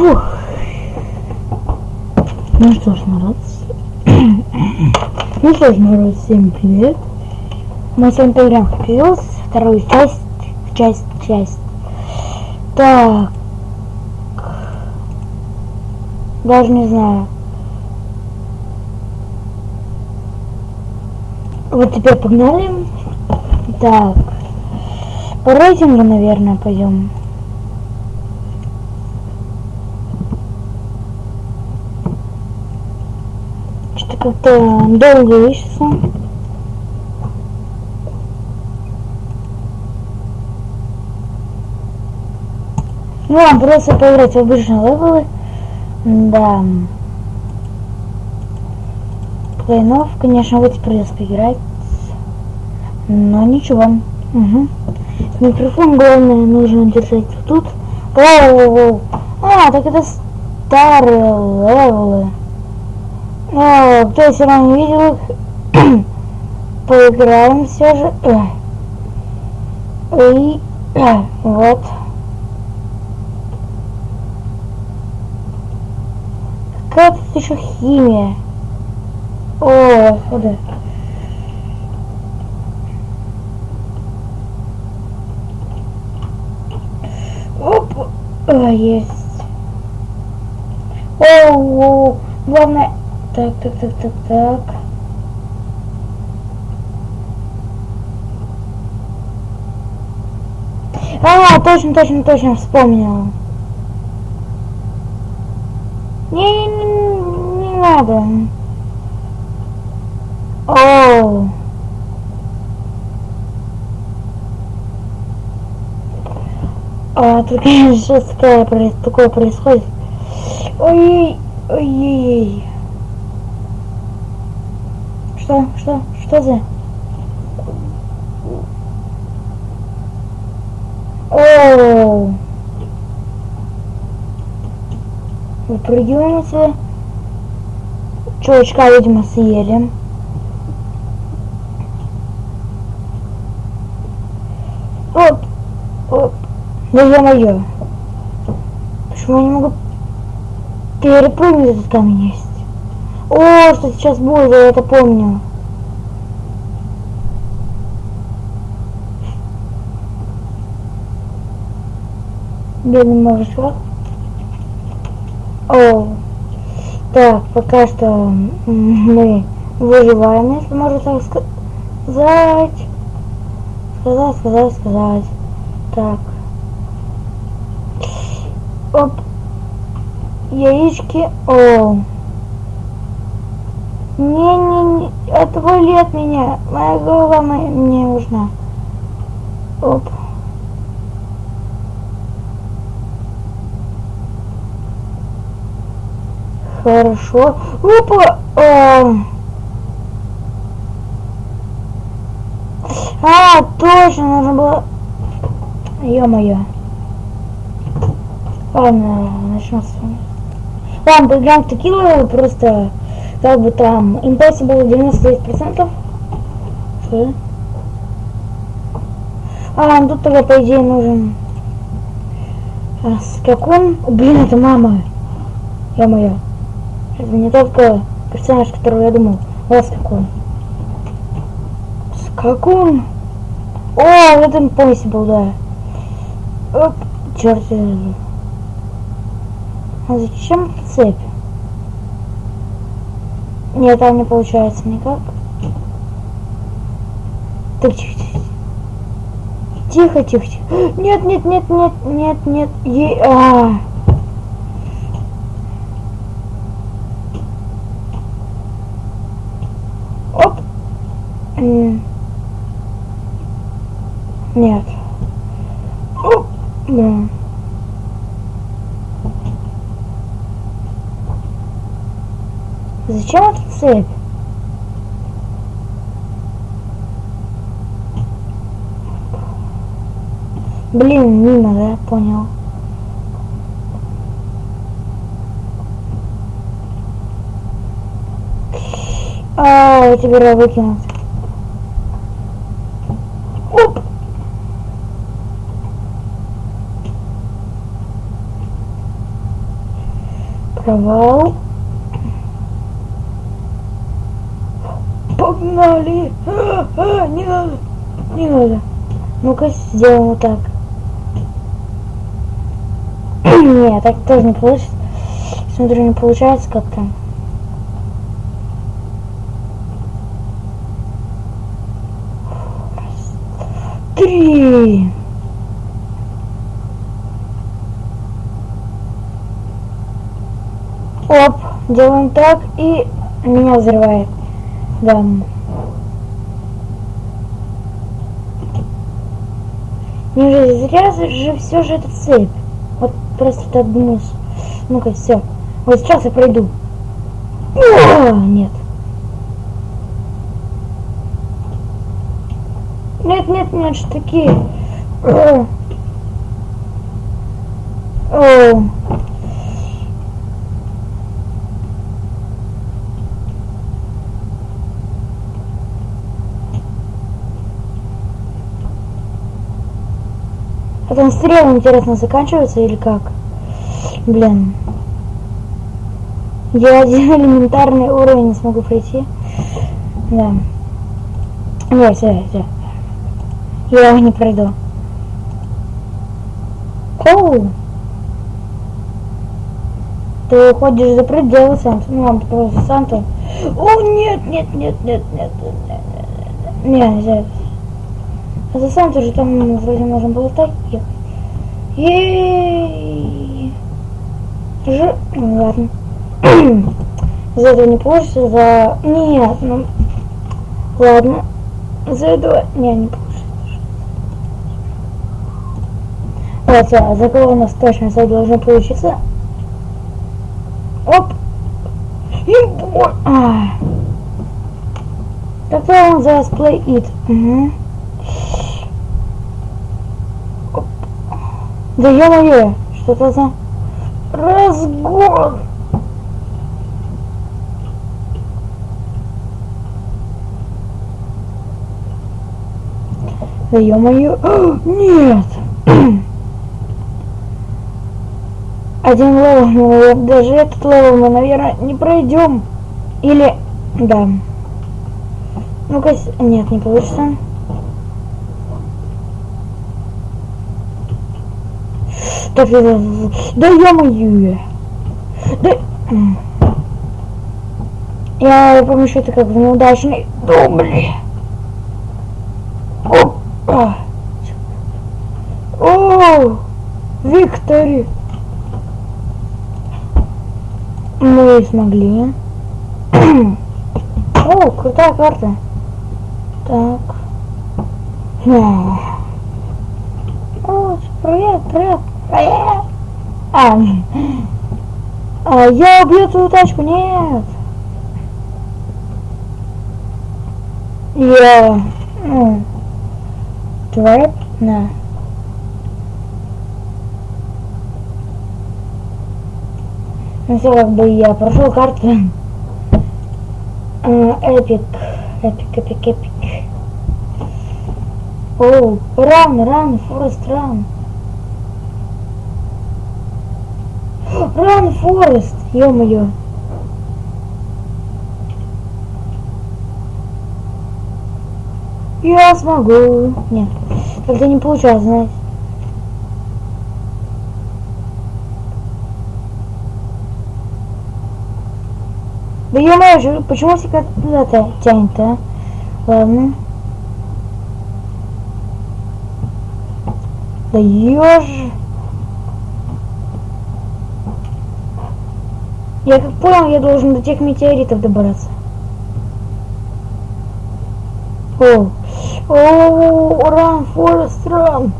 Фух. Ну что ж, народ. ну что ж, народ, всем привет. Мы с вами поиграем в Pills, вторую часть, часть, часть. Так. Даже не знаю. Вот теперь погнали. Так. По рейтингу, наверное, пойдем. Как-то долго ищется. Ну, а просто поиграть в обычные левелы. Да. Плейнов, конечно, вот придется поиграть. Но ничего. Угу. Микрофон, главное, нужно держать тут. Воу, А, так это старые левелы. Но кто все равно не видел их, поиграем все же. И вот. Какая тут еще химия? О, куда? Оп, а, есть. О, главное. Так, так, так, так, так. А, точно, точно, точно, вспомнил. Не, не, не, не надо. О. А, тут, конечно, такое, такое происходит. Ой, ой, ой, Что, что, что за? Оу. Выпрыгиваем отсюда. Чувачка, видимо, съели. Оп, оп. Да ё-моё. Почему я не могу перепрыгнуть этот камень есть? О, что сейчас будет, я это помню. Бедный мужичок. О, так, пока что мы выживаем, если можно так сказать. Сказать, сказать, сказать. Так. Оп. Яички. О. Не-не-не. Отвали от меня. Моя голова мне нужна. Оп. Хорошо. Опа! О. А, точно, нужно было... Ё-моё. Ладно, начнем с вами. Ладно, поиграем в текилу, просто как бы там Impossible 99%. Что? А, тут тогда по идее нужен а, скакун. Блин, это мама. Ё-моё. Это не только персонаж, которого я думал. Вот скакун. Скакун. О, вот Impossible, да. Оп, черт. А зачем цепь? Нет, там не получается никак. Так, тихо, тихо. Тихо, тихо, тихо. Нет, нет, нет, нет, нет, нет. Е а. Оп. Нет. Оп. Да. Зачем эта цепь? Блин, мимо, да, понял. А, теперь выкинуть. Оп! Провал. Погнали! А, а, не надо! Не надо. Ну-ка, сделаем вот так. Нет, так тоже не получится. Смотрю, не получается как-то. Три. Оп, делаем так и меня взрывает. Да. Неужели зря же все же это цепь? Вот просто думаешь. Ну-ка, все. Вот сейчас я пройду. О, нет. Нет, нет, нет, что такие. О. О. там стрелы, интересно, заканчиваются или как? Блин. Я один элементарный уровень не смогу пройти. Да. Нет, все, все. Я его не пройду. Оу! Ты уходишь за пределы Санта. Ну, вам просто Санта. О, нет, нет, нет, нет, нет, нет, нет, нет, нет, нет. А за Санту же там вроде можно было так ехать. Ей. Ж... Ну, ладно. за этого не получится, за... Нет, ну... Ладно. За этого... Не, не получится. Вот, а за кого у нас точно за должно получиться? Оп! И бой! А. Тогда он за play it. Угу. Да ё-моё, что это за разгон? Да ё-моё, нет! Один level, но даже этот левел мы, наверное, не пройдем. Или, да. Ну-ка, нет, не получится. Так, да ё-моё. Да... Я помню, что это как в неудачный дубли. Опа. О, Виктори. Мы смогли. О, крутая карта. Так. О, привет, привет. А, а, я убью твою тачку, нет. Я, ну, твоя, на. Ну все, как бы я прошел карту. Epic, epic, epic, epic. О, run, run, Forrest, run. Run Forrest, ё-моё. Я смогу. Нет, как-то не получалось, знаете. Да ё-моё, почему всегда туда-то тянет, а? Ладно. Да ёж... Я как понял, я должен до тех метеоритов добраться. О, о, run, Forrest, run.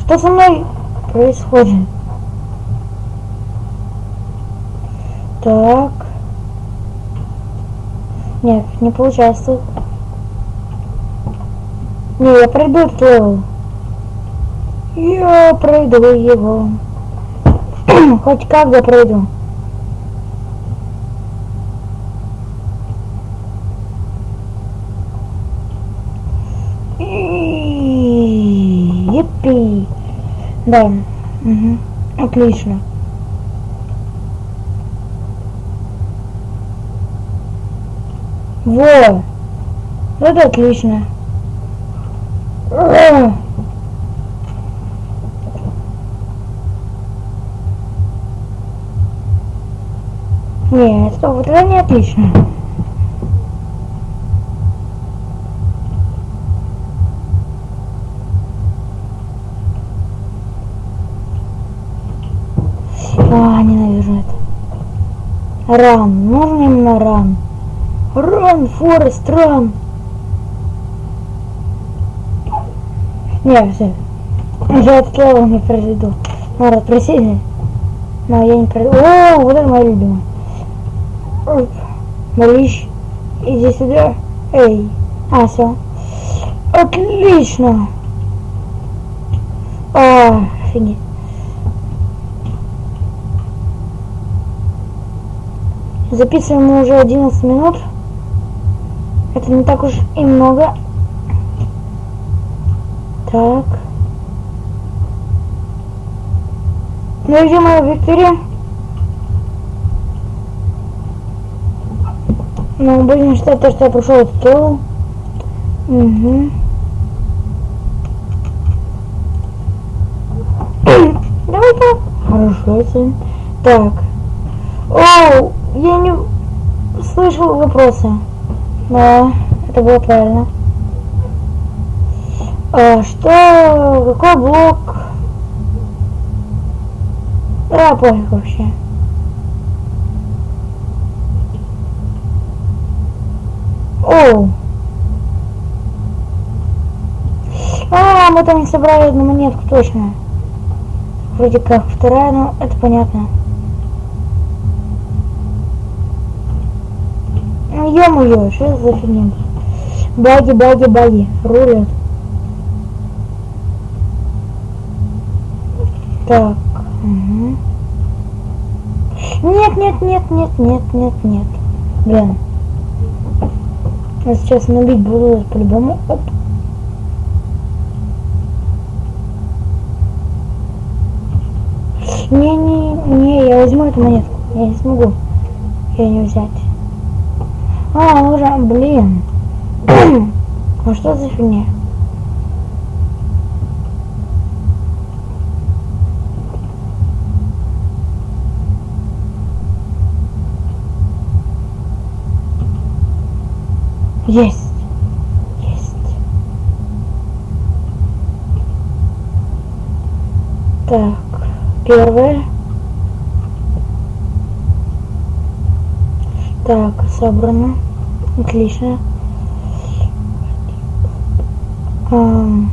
Что со мной происходит? Так. Нет, не получается. Не, я пройду этот level. Я пройду его. Хоть как я пройду. Да, Угу. Отлично. Во! это отлично. О! Нет, стоп, это не отлично. Run, нужен именно run. Run, Forrest, run. Не, все. Я этот level не произведу. Народ, просили. Но я не пройду. О, вот это моя любимая. Оп. Малыш, иди сюда. Эй. А, все. Отлично. А, офигеть. Записываем мы уже 11 минут. Это не так уж и много. Так. Ну где моя Виктория? Ну, будем считать то, что я прошел этот level. Угу. Давай-ка. Хорошо, сын. Так. Оу, я не слышал вопроса. Да, это было правильно. А, что? Какой блок? Да, пофиг вообще. Оу. А, мы там не собрали одну монетку, точно. Вроде как вторая, но это понятно. Ну, ё-моё, что за фигня? Баги, баги, баги. Рулят. Так. Угу. Нет, нет, нет, нет, нет, нет, нет. Блин. Я сейчас набить буду по-любому. Оп. Не, не, не, я возьму эту монетку. Я не смогу ее не взять. А, уже, блин. ну что за фигня? Есть. Есть. Так, первое. Так, собрано. Отлично. Um,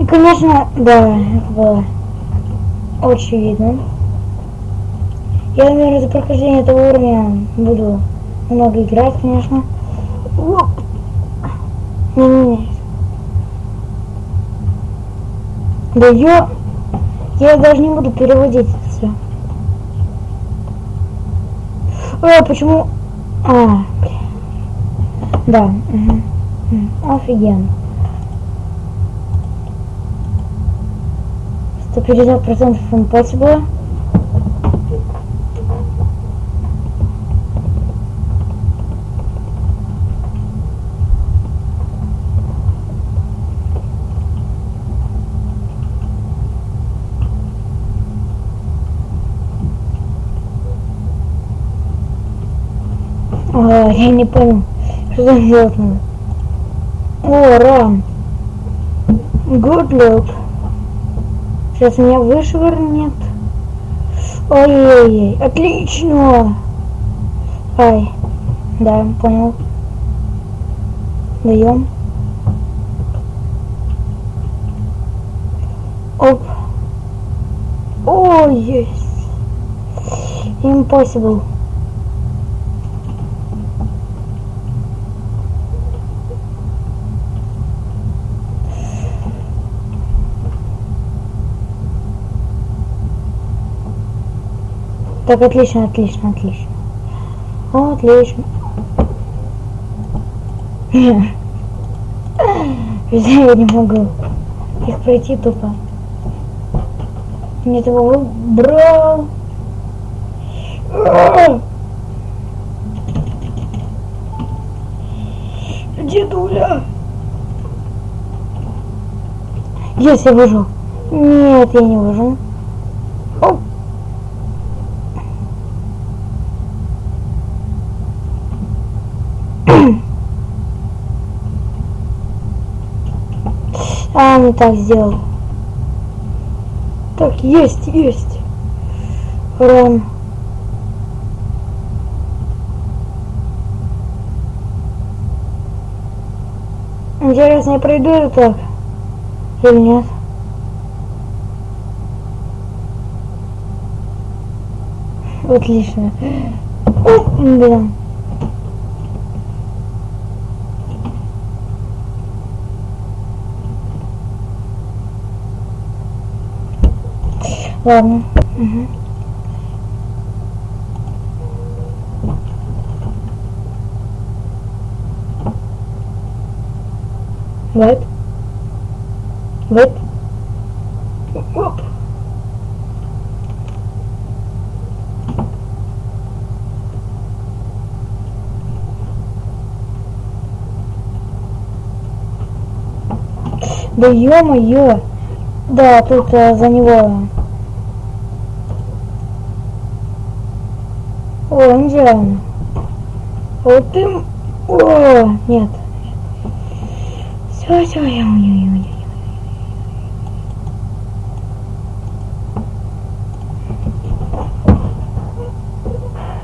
и, конечно, да, это было очевидно. Я, наверное, за прохождение этого уровня буду много играть, конечно. Не-не-не. Да я... Я даже не буду переводить это все. А, почему... А, блин. Да. Угу. Офигенно. 150% impossible. А, я не понял, что делать надо. О, рам. Good look. Сейчас меня вышвырнет. Ой-ой-ой, отлично. Ай, да, понял. Даем. Оп. О, есть. Impossible. Так, отлично, отлично, отлично. Отлично. Я не могу их пройти тупо. Нет, его брал. Дедуля! Есть, я выжил. Нет, я не выжил. Оп. А, не так сделал. Так, есть, есть. Рон. Интересно, я пройду это так? Или нет? Отлично. О, блин. Ладно. Угу. Вот. Вот. Оп. Да ё-моё! Да, тут а, за него О, Индиана. Вот ты... О, нет. Все, все, я умею.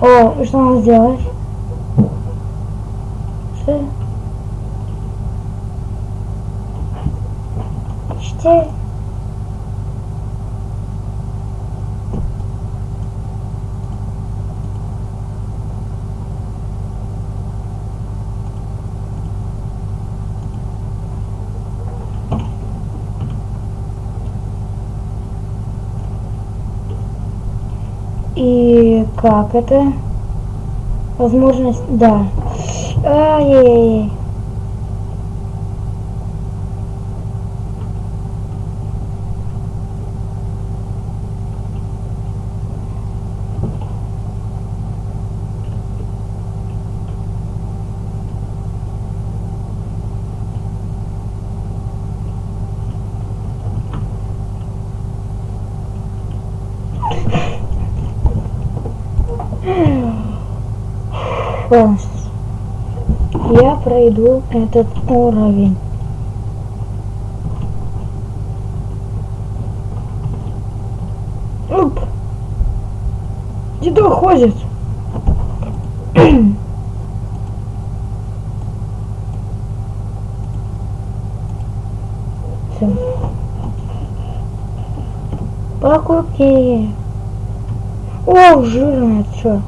О, что надо сделать? Что? Что? И как это? Возможность, да. Ай-яй-яй. Полностью. Я пройду этот уровень. Оп! Дедо ходит. Все. Покупки. О, жирное, что?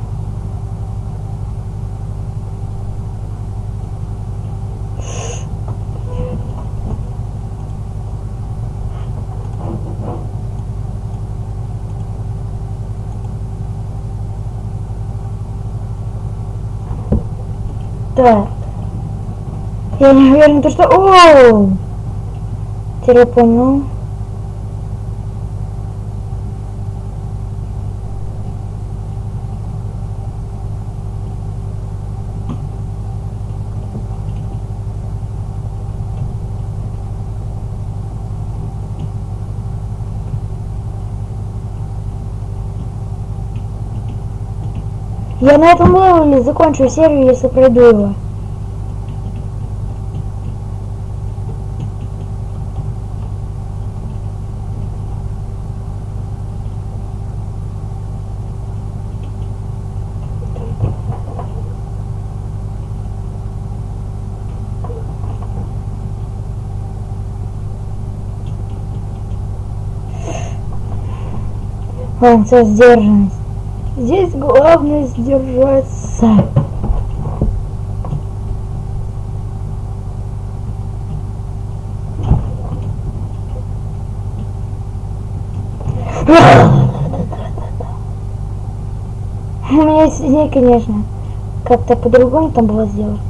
Так. Я не уверен, то что... Оу! Теперь понял. Я на этом левеле закончу серию, если пройду его. Ладно, сдержанность. Здесь главное сдержаться. У меня есть идея, конечно. Как-то по-другому там было сделать.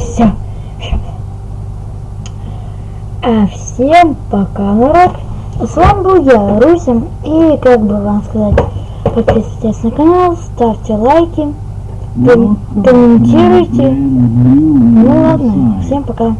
Все. А всем пока, народ. С вами был я, Русим. И как бы вам сказать, подписывайтесь на канал, ставьте лайки, ком- комментируйте. Ну ладно, всем пока.